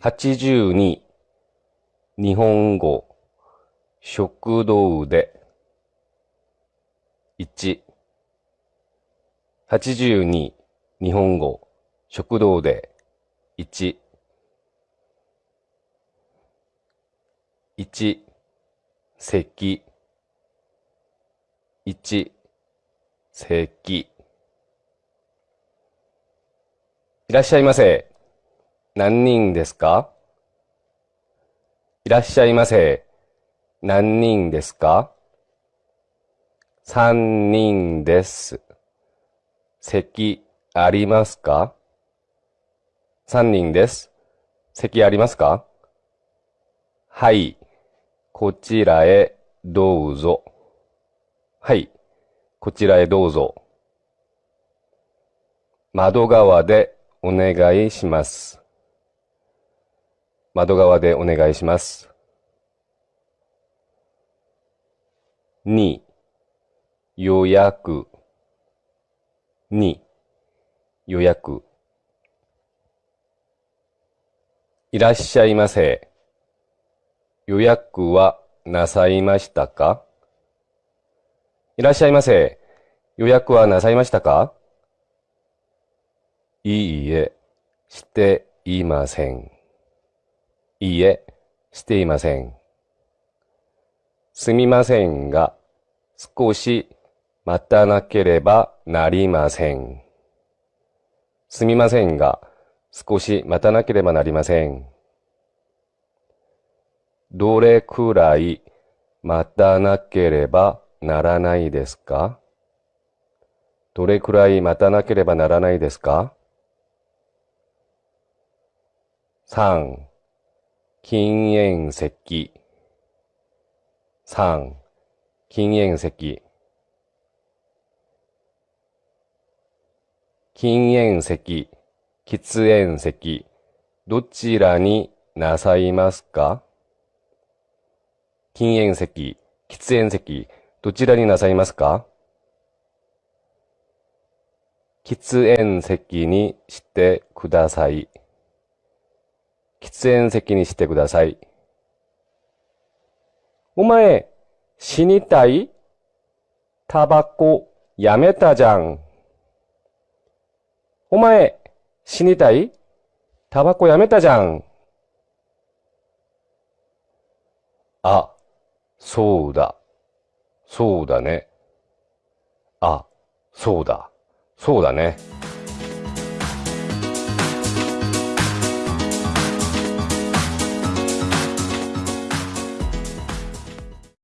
82日本語食堂で。1 82日本語食堂で。1 1席。1席。いらっしゃいませ。何人ですか？いらっしゃいませ。何人ですか？三人です。席ありますか？三人です。席ありますか？はい。こちらへどうぞ。はい。こちらへどうぞ。窓側でお願いします。窓側でお願いします。2予約2予約いらっしゃいませ。予約はなさいましたか？いらっしゃいませ。予約はなさいましたか？いいえ、していません。いいえ、していません。すみませんが、少し待たなければなりません。すみませんが、少し待たなければなりません。どれくらい待たなければならないですか？どれくらい待たなければならないですか ?3 禁煙席3禁煙席禁煙席、喫煙席、どちらになさいますか？禁煙席、喫煙席、どちらになさいますか？喫煙席にしてください。喫煙席にしてください。お前、死にたい？タバコやめたじゃん。お前、死にたい？タバコやめたじゃん。あ、そうだ。そうだね。あ、そうだ。そうだね。